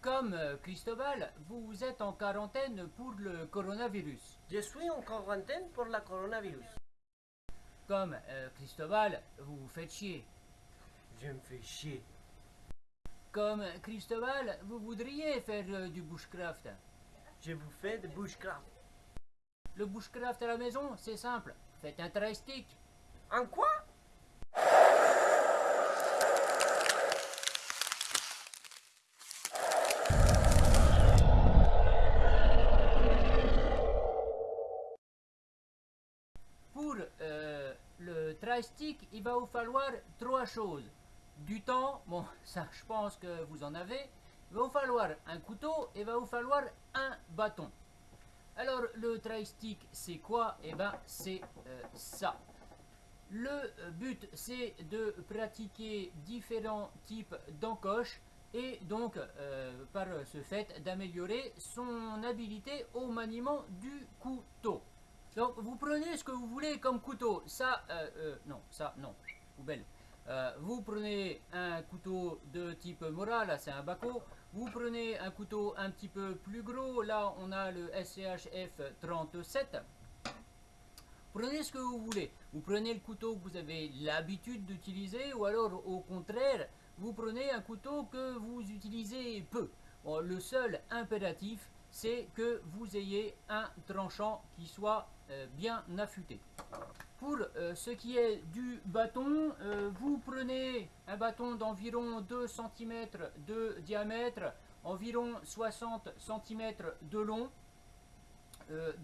Comme euh, Cristobal, vous êtes en quarantaine pour le coronavirus. Je suis en quarantaine pour la coronavirus. Comme euh, Cristobal, vous vous faites chier. Je me fais chier. Comme Cristobal, vous voudriez faire euh, du bushcraft. Je vous fais de bushcraft. Le bushcraft à la maison, c'est simple. Faites un tri-stick. En quoi Pour euh, il va vous falloir trois choses. Du temps, bon, ça je pense que vous en avez. Il va vous falloir un couteau et il va vous falloir un bâton. Alors, le tri-stick, c'est quoi? Eh ben, c'est euh, ça. Le euh, but, c'est de pratiquer différents types d'encoches et donc, euh, par ce fait, d'améliorer son habilité au maniement du couteau. Donc, vous prenez ce que vous voulez comme couteau. Ça, euh, euh, non, ça, non, poubelle. Euh, vous prenez un couteau de type Mora, là c'est un Baco. Vous prenez un couteau un petit peu plus gros, là on a le SCHF 37. Prenez ce que vous voulez. Vous prenez le couteau que vous avez l'habitude d'utiliser ou alors au contraire, vous prenez un couteau que vous utilisez peu. Le seul impératif, c'est que vous ayez un tranchant qui soit euh, bien affûté. Pour euh, ce qui est du bâton, euh, vous prenez un bâton d'environ 2 cm de diamètre, environ 60 cm de long,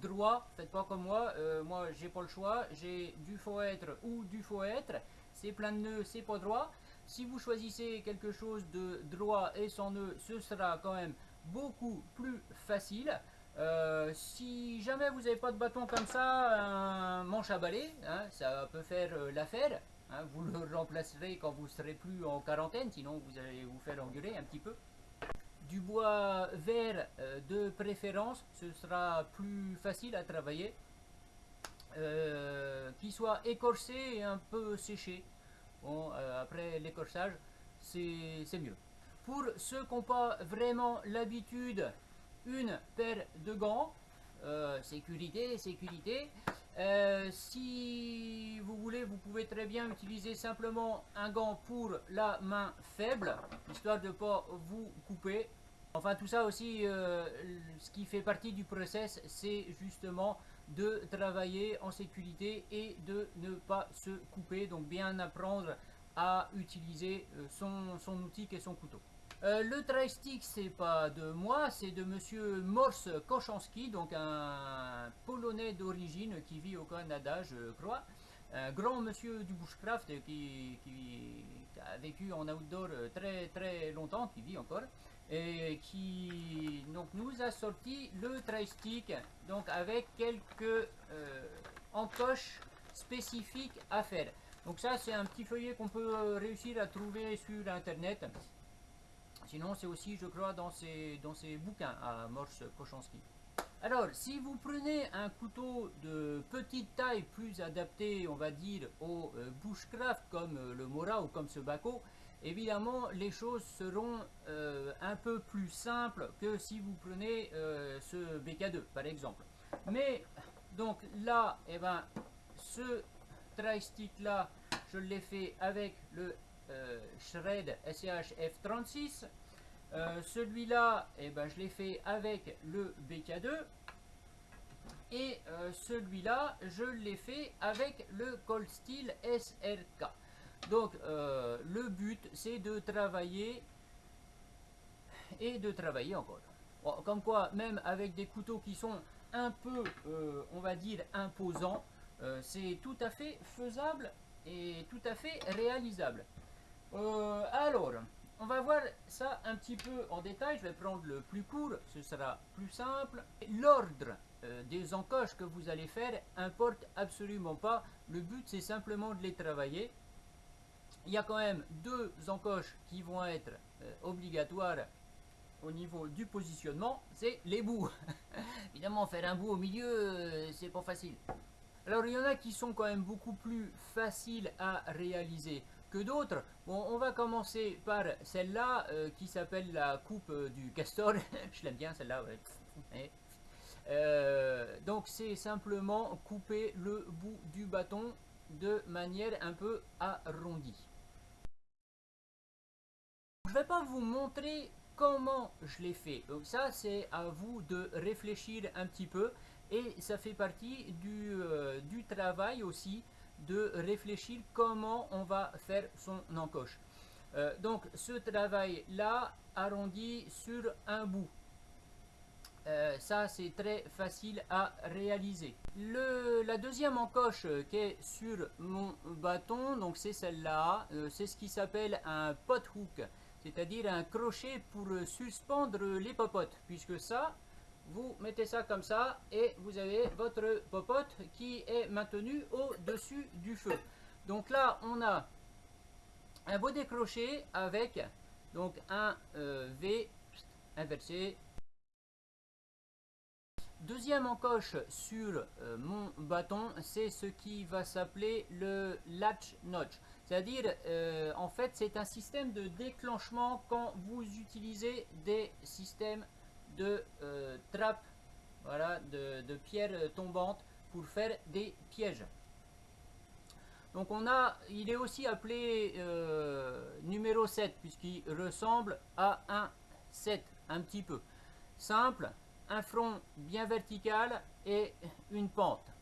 droit, faites pas comme moi, moi j'ai pas le choix, j'ai du faux être ou du faux être, c'est plein de nœuds, c'est pas droit. Si vous choisissez quelque chose de droit et sans nœud, ce sera quand même beaucoup plus facile. Euh, si jamais vous n'avez pas de bâton comme ça, un manche à balai, hein, ça peut faire euh, l'affaire. hein, vous le remplacerez quand vous serez plus en quarantaine, sinon vous allez vous faire engueuler un petit peu. Du bois vert euh, de préférence, ce sera plus facile à travailler. Euh, qui soit écorcé et un peu séché. Bon, après l'écorchage, c'est c'est mieux. Pour ceux qui n'ont pas vraiment l'habitude, une paire de gants, euh, sécurité, sécurité. Euh, si vous voulez, vous pouvez très bien utiliser simplement un gant pour la main faible, histoire de ne pas vous couper. Enfin, tout ça aussi, euh, ce qui fait partie du process, c'est justement de travailler en sécurité et de ne pas se couper. Donc, bien apprendre à utiliser son, son outil est son couteau. Euh, le tri-stick, c'est pas de moi, c'est de monsieur Morse Kochanski, donc un Polonais d'origine qui vit au Canada, je crois. Un grand monsieur du bushcraft qui, a vécu en outdoor très très longtemps, qui vit encore, et qui donc, nous a sorti le tri-stick, donc avec quelques euh, encoches spécifiques à faire. Donc ça, c'est un petit feuillet qu'on peut réussir à trouver sur Internet. Sinon, c'est aussi, je crois, dans ses, dans bouquins à Morse Kochanski. Alors, si vous prenez un couteau de petite taille, plus adapté, on va dire, au euh, bushcraft, comme euh, le Mora ou comme ce Baco, évidemment, les choses seront euh, un peu plus simples que si vous prenez ce BK2, par exemple. Mais, donc là, eh ben, ce tri-stick là, je l'ai fait avec le Shred SCH F36. Euh, Celui-là, eh ben, je l'ai fait avec le BK2. Et euh, celui-là, je l'ai fait avec le Cold Steel SRK. Donc, euh, le but, c'est de travailler et de travailler encore. Bon, comme quoi, même avec des couteaux qui sont un peu, euh, on va dire, imposants, euh, c'est tout à fait faisable et tout à fait réalisable. Euh, alors, on va voir ça un petit peu en détail. Je vais prendre le plus court, ce sera plus simple. L'ordre euh, des encoches que vous allez faire importe absolument pas. Le but, c'est simplement de les travailler. Il y a quand même deux encoches qui vont être euh, obligatoires au niveau du positionnement, c'est les bouts. Évidemment, faire un bout au milieu, c'est pas facile. Alors, il y en a qui sont quand même beaucoup plus faciles à réaliser. Que d'autres. Bon, on va commencer par celle-là euh, qui s'appelle la coupe euh, du castor. Je l'aime bien celle-là. Ouais. Euh, donc c'est simplement couper le bout du bâton de manière un peu arrondie. Je vais pas vous montrer comment je l'ai fait. Donc ça c'est à vous de réfléchir un petit peu et ça fait partie du, du travail aussi de réfléchir comment on va faire son encoche. Euh, donc ce travail là arrondi sur un bout. Euh, ça c'est très facile à réaliser. Le, la deuxième encoche qui est sur mon bâton, donc c'est celle-là, euh, c'est ce qui s'appelle un pot hook, c'est-à-dire un crochet pour suspendre les popotes, puisque ça, vous mettez ça comme ça et vous avez votre popote qui est maintenu au-dessus du feu. Donc là, on a un beau décroché avec donc un euh, V inversé. Deuxième encoche sur euh, mon bâton, c'est ce qui va s'appeler le latch notch. C'est-à-dire, euh, en fait, c'est un système de déclenchement quand vous utilisez des systèmes de euh, voilà, de, pierres tombantes pour faire des pièges. Donc on a, il est aussi appelé euh, numéro 7 puisqu'il ressemble à un 7 un petit peu. Simple, un front bien vertical et une pente.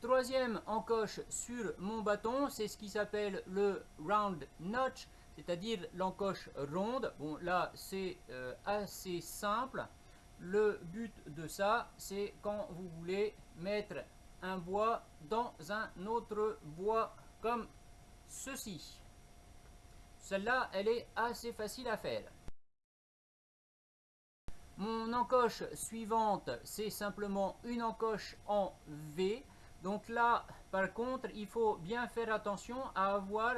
Troisième encoche sur mon bâton, c'est ce qui s'appelle le round notch c'est-à-dire l'encoche ronde. Bon, là, c'est euh, assez simple. Le but de ça, c'est quand vous voulez mettre un bois dans un autre bois comme ceci. Celle-là, elle est assez facile à faire. Mon encoche suivante, c'est simplement une encoche en V. Donc là, par contre, il faut bien faire attention à avoir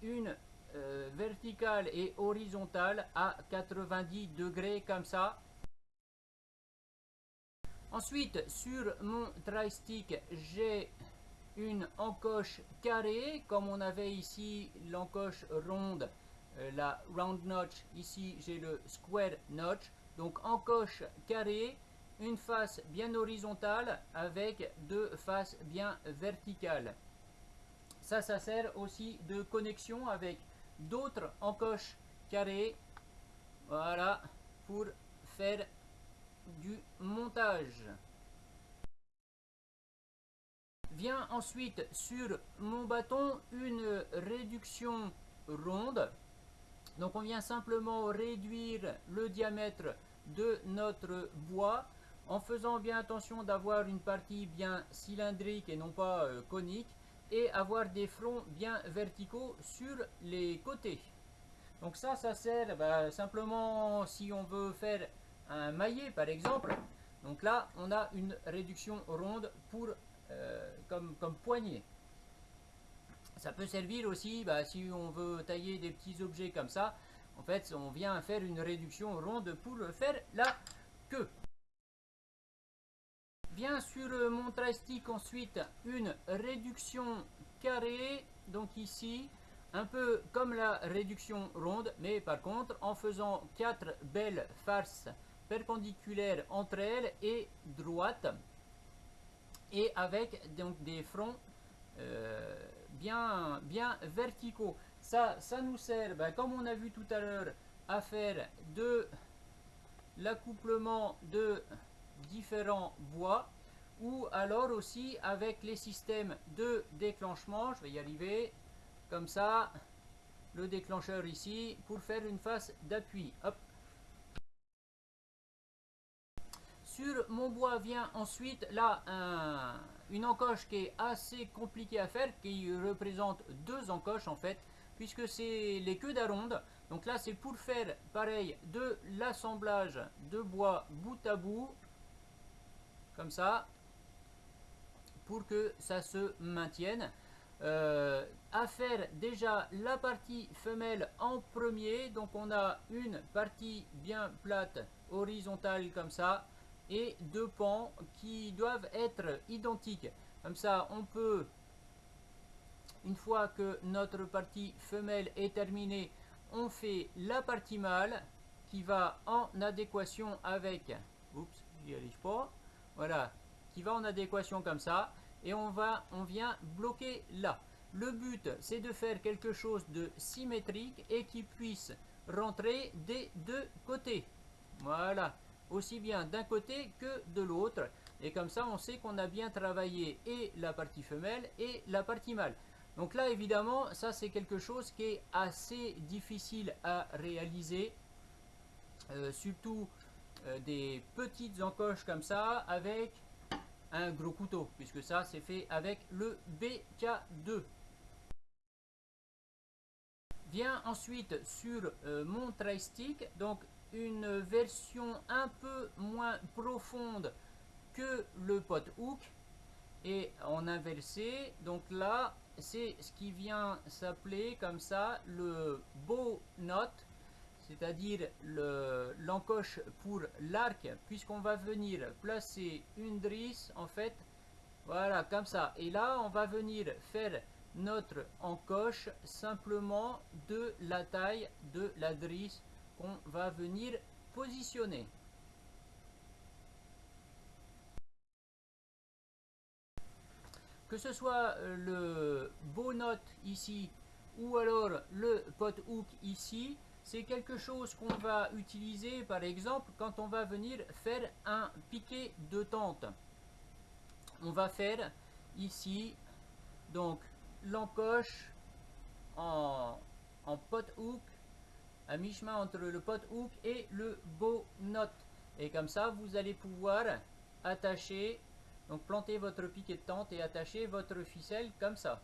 une euh, verticale et horizontale à 90 degrés comme ça. Ensuite, sur mon tri-stick, j'ai une encoche carrée, comme on avait ici l'encoche ronde, euh, la round notch. Ici, j'ai le square notch. Donc, encoche carrée, une face bien horizontale avec deux faces bien verticales. Ça, ça sert aussi de connexion avec d'autres encoches carrées voilà pour faire du montage. Vient ensuite sur mon bâton une réduction ronde. Donc on vient simplement réduire le diamètre de notre bois en faisant bien attention d'avoir une partie bien cylindrique et non pas euh, conique et avoir des fronts bien verticaux sur les côtés. Donc ça, ça sert bah, simplement si on veut faire un maillet par exemple. Donc là, on a une réduction ronde pour euh, comme, comme poignée. Ça peut servir aussi bah, si on veut tailler des petits objets comme ça. En fait, on vient faire une réduction ronde pour faire la queue. Vient sur mon tri-stick ensuite une réduction carrée, donc ici, un peu comme la réduction ronde, mais par contre en faisant quatre belles farces perpendiculaires entre elles et droites, et avec donc des fronts euh, bien, bien verticaux. Ça, ça nous sert, ben, comme on a vu tout à l'heure, à faire de l'accouplement de différents bois ou alors aussi avec les systèmes de déclenchement, je vais y arriver, comme ça, le déclencheur ici, pour faire une phase d'appui. Sur mon bois vient ensuite là une encoche qui est assez compliquée à faire, qui représente deux encoches en fait, puisque c'est les queues d'aronde. Donc là c'est pour faire pareil de l'assemblage de bois bout à bout comme ça, pour que ça se maintienne. Euh, à faire déjà la partie femelle en premier, donc on a une partie bien plate, horizontale comme ça, et deux pans qui doivent être identiques. Comme ça, on peut une fois que notre partie femelle est terminée, on fait la partie mâle qui va en adéquation avec, oups, j'y arrive pas, voilà, qui va en adéquation comme ça, et on va, on vient bloquer là. Le but, c'est de faire quelque chose de symétrique et qui puisse rentrer des deux côtés. Voilà, aussi bien d'un côté que de l'autre. Et comme ça, on sait qu'on a bien travaillé et la partie femelle et la partie mâle. Donc là, évidemment, ça c'est quelque chose qui est assez difficile à réaliser. Euh, surtout euh, des petites encoches comme ça avec un gros couteau. Puisque ça, c'est fait avec le BK2. Vient ensuite sur euh, mon tri-stick, donc une version un peu moins profonde que le pot hook et en inversé. Donc là, c'est ce qui vient s'appeler comme ça le bow knot, c'est-à-dire l'encoche pour l'arc, puisqu'on va venir placer une drisse en fait, voilà comme ça. Et là, on va venir faire notre encoche simplement de la taille de la drisse qu'on va venir positionner. Que ce soit euh, le beau note ici ou alors le pot hook ici, c'est quelque chose qu'on va utiliser par exemple quand on va venir faire un piqué de tente. On va faire ici donc l'encoche en, en pot hook à mi-chemin entre le pot hook et le bow knot. Et comme ça, vous allez pouvoir attacher, donc planter votre piquet de tente et attacher votre ficelle comme ça.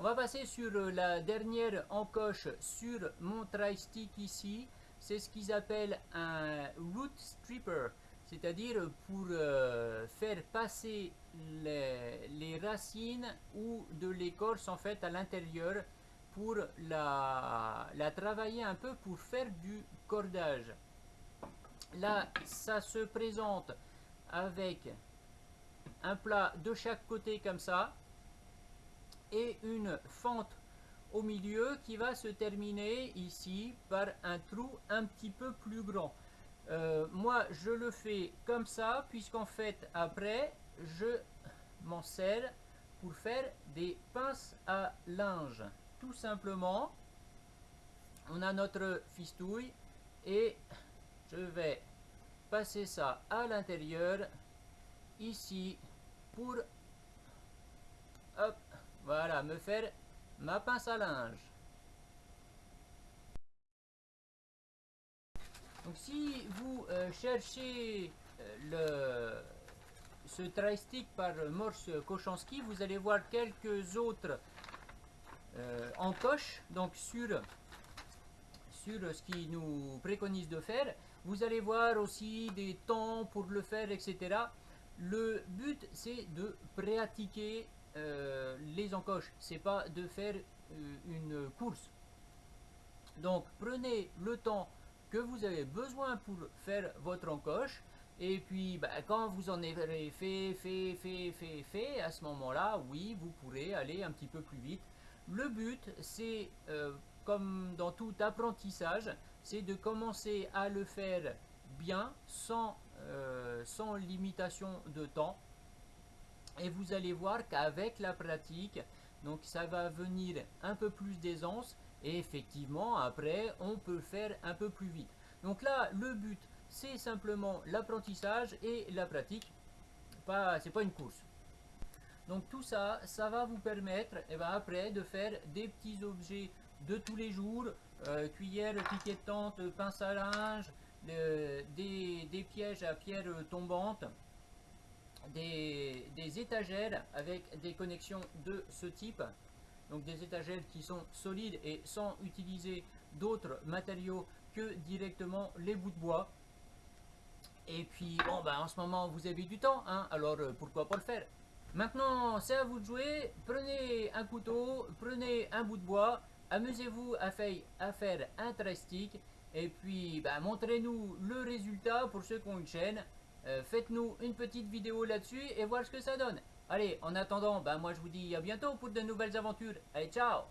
On va passer sur la dernière encoche sur mon tri-stick ici. C'est ce qu'ils appellent un root stripper c'est-à-dire pour euh, faire passer les, racines ou de l'écorce en fait à l'intérieur pour la travailler un peu pour faire du cordage. Là, ça se présente avec un plat de chaque côté comme ça une fente au milieu qui va se terminer ici par un trou un petit peu plus grand. Euh, moi, je le fais comme ça, puisqu'en fait, après, je m'en sers pour faire des pinces à linge. Tout simplement, on a notre fistouille et je vais passer ça à l'intérieur, ici, pour, voilà, me faire ma pince à linge. Donc si vous euh, cherchez euh, ce tri-stick par Morse Kochanski, vous allez voir quelques autres euh, encoches donc sur, sur ce qui nous préconise de faire. Vous allez voir aussi des temps pour le faire, etc. Le but, c'est de pratiquer les encoches. C'est pas de faire une course. Donc, prenez le temps que vous avez besoin pour faire votre encoche. Et puis, bah, quand vous en avez fait, fait, fait, fait, fait, à ce moment-là, oui, vous pourrez aller un petit peu plus vite. Le but, c'est, euh, comme dans tout apprentissage, c'est de commencer à le faire bien, sans, euh, sans limitation de temps. Et vous allez voir qu'avec la pratique, donc ça va venir un peu plus d'aisance et effectivement, après, on peut faire un peu plus vite. Donc là, le but, c'est simplement l'apprentissage et la pratique. Pas, c'est pas une course. Donc tout ça, ça va vous permettre, et eh ben après, de faire des petits objets de tous les jours, euh, cuillère, pince à linge, des, des, pièges à pierre tombante, des, des étagères avec des connexions de ce type donc des étagères qui sont solides et sans utiliser d'autres matériaux que directement les bouts de bois. Et puis, bon, ben, en ce moment, vous avez du temps, hein, alors euh, pourquoi pas le faire? Maintenant, c'est à vous de jouer. Prenez un couteau, prenez un bout de bois, amusez-vous à, à, faire un trestic, et puis ben, montrez-nous le résultat pour ceux qui ont une chaîne. Euh, faites-nous une petite vidéo là-dessus et voir ce que ça donne. Allez, en attendant, ben moi je vous dis à bientôt pour de nouvelles aventures. Allez, ciao